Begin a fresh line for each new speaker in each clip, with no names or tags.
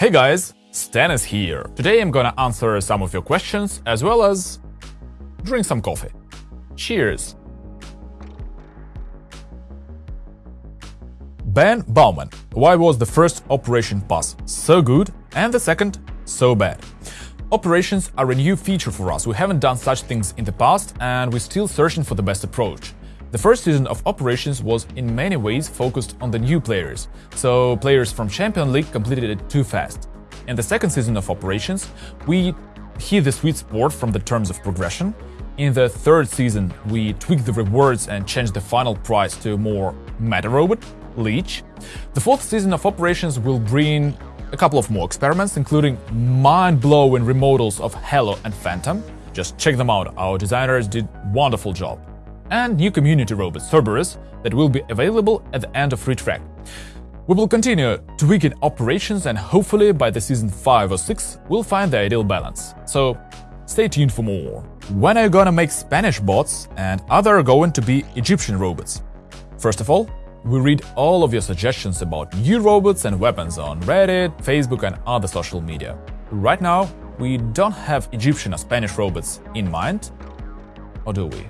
Hey guys, Stan is here. Today I'm gonna answer some of your questions as well as drink some coffee. Cheers! Ben Bauman. Why was the first Operation Pass so good and the second so bad? Operations are a new feature for us. We haven't done such things in the past and we're still searching for the best approach. The first season of Operations was in many ways focused on the new players, so players from Champion League completed it too fast. In the second season of Operations, we hit the sweet spot from the terms of progression. In the third season, we tweaked the rewards and changed the final prize to more meta robot, Leech. The fourth season of Operations will bring a couple of more experiments, including mind-blowing remodels of Halo and Phantom. Just check them out, our designers did wonderful job. And new community robot Cerberus that will be available at the end of Free Track. We will continue tweaking operations and hopefully by the season 5 or 6 we'll find the ideal balance. So stay tuned for more. When are you gonna make Spanish bots and are there going to be Egyptian robots? First of all, we read all of your suggestions about new robots and weapons on Reddit, Facebook and other social media. Right now, we don't have Egyptian or Spanish robots in mind, or do we?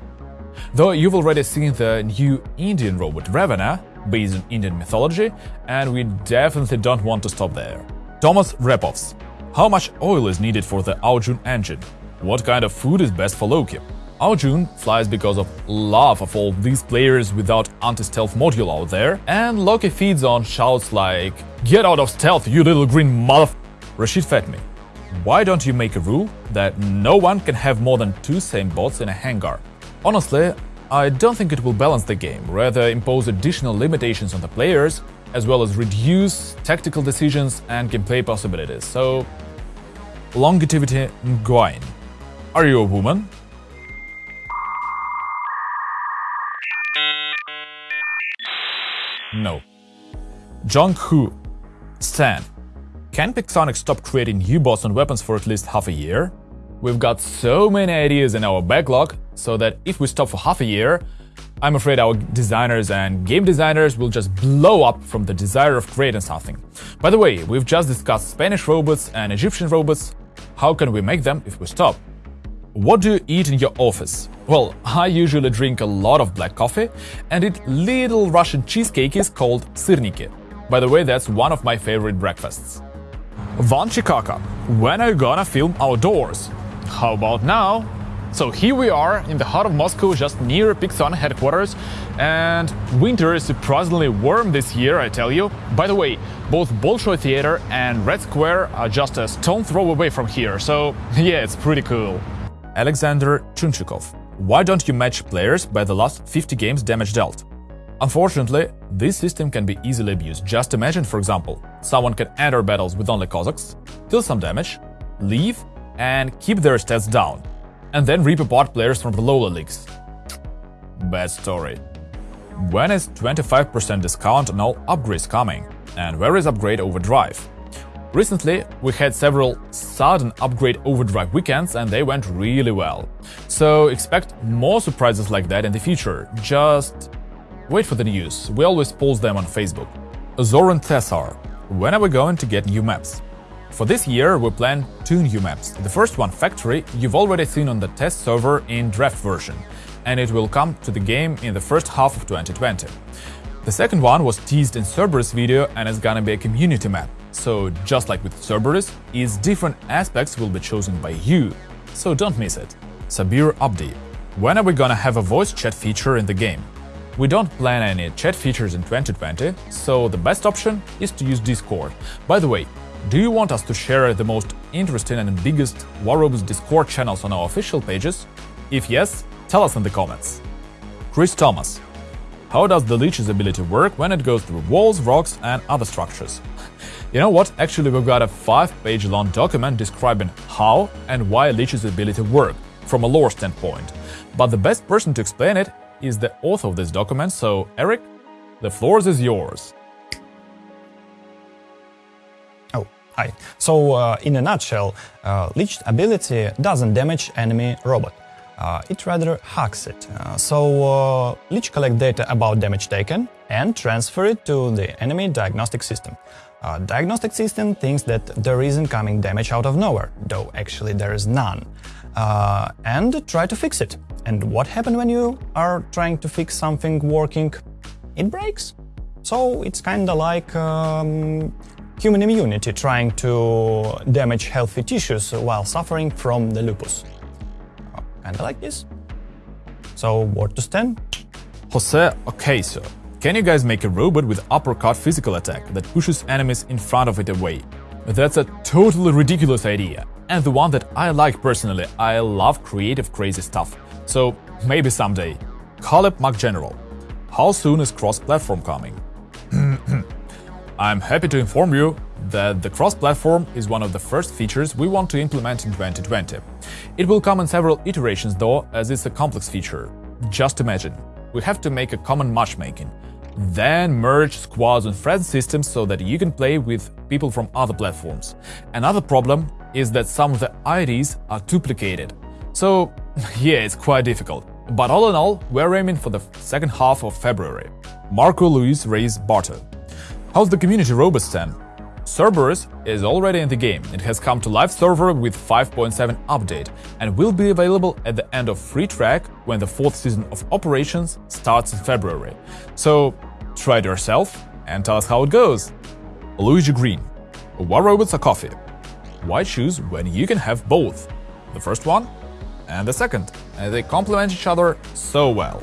Though you've already seen the new Indian robot Ravana, based on Indian mythology, and we definitely don't want to stop there. Thomas Repovs. How much oil is needed for the Ao Jun engine? What kind of food is best for Loki? Ao Jun flies because of love of all these players without anti-stealth module out there, and Loki feeds on shouts like Get out of stealth, you little green mother... Rashid Fatmi. Why don't you make a rule that no one can have more than two same bots in a hangar? Honestly, I don't think it will balance the game, rather impose additional limitations on the players, as well as reduce tactical decisions and gameplay possibilities, so... Longevity Nguyen. Are you a woman? No. Jong Hu. Stan. Can Pixonic stop creating new bots and weapons for at least half a year? We've got so many ideas in our backlog, so that if we stop for half a year, I'm afraid our designers and game designers will just blow up from the desire of creating something. By the way, we've just discussed Spanish robots and Egyptian robots. How can we make them if we stop? What do you eat in your office? Well, I usually drink a lot of black coffee and eat little Russian cheesecakes called syrniki. By the way, that's one of my favorite breakfasts. Van Chikaka, when are you gonna film outdoors? How about now? So here we are in the heart of Moscow, just near Pixonic headquarters, and winter is surprisingly warm this year, I tell you. By the way, both Bolshoi Theater and Red Square are just a stone throw away from here, so yeah, it's pretty cool. Alexander Chunchikov. Why don't you match players by the last 50 games damage dealt? Unfortunately, this system can be easily abused. Just imagine, for example, someone can enter battles with only Cossacks, deal some damage, leave, and keep their stats down, and then rip apart players from the lower leagues. Bad story. When is 25% discount on all upgrades coming? And where is Upgrade Overdrive? Recently, we had several sudden upgrade overdrive weekends and they went really well. So expect more surprises like that in the future. Just wait for the news, we always post them on Facebook. Zoran Thessar, when are we going to get new maps? For this year, we plan two new maps. The first one, Factory, you've already seen on the test server in draft version, and it will come to the game in the first half of 2020. The second one was teased in Cerberus video and is gonna be a community map. So just like with Cerberus, its different aspects will be chosen by you, so don't miss it. Sabir Abdi. When are we gonna have a voice chat feature in the game? We don't plan any chat features in 2020, so the best option is to use Discord. By the way, do you want us to share the most interesting and biggest War Robots Discord channels on our official pages? If yes, tell us in the comments. Chris Thomas. How does the Leech's ability work when it goes through walls, rocks and other structures? You know what? Actually, we've got a 5-page long document describing how and why Leech's ability work from a lore standpoint. But the best person to explain it is the author of this document, so Eric, the floor is yours.
Hi. So, uh, in a nutshell, uh, ability doesn't damage enemy robot. Uh, it rather hacks it. Uh, so, uh, Leech collect data about damage taken and transfer it to the enemy diagnostic system. Uh, diagnostic system thinks that there is incoming damage out of nowhere, though actually there is none, uh, and try to fix it. And what happens when you are trying to fix something working? It breaks. So it's kinda like um, human immunity trying to damage healthy tissues while suffering from the lupus. Uh, kinda like this. So, word to Stan?
Jose Ocasio. Can you guys make a robot with uppercut physical attack that pushes enemies in front of it away? That's a totally ridiculous idea, and the one that I like personally. I love creative crazy stuff. So maybe someday. Caleb McGeneral. How soon is cross-platform coming? I'm happy to inform you that the cross-platform is one of the first features we want to implement in 2020. It will come in several iterations though, as it's a complex feature. Just imagine, we have to make a common matchmaking, then merge squads and friends systems so that you can play with people from other platforms. Another problem is that some of the IDs are duplicated. So yeah, it's quite difficult. But all in all, we're aiming for the second half of February. Marco Luis Reyes Barto. How's the community robust stand? Cerberus is already in the game. It has come to live server with 5.7 update and will be available at the end of free track when the fourth season of operations starts in February. So try it yourself and tell us how it goes. Luigi Green. What robots are coffee? Why choose when you can have both? The first one and the second, and they complement each other so well.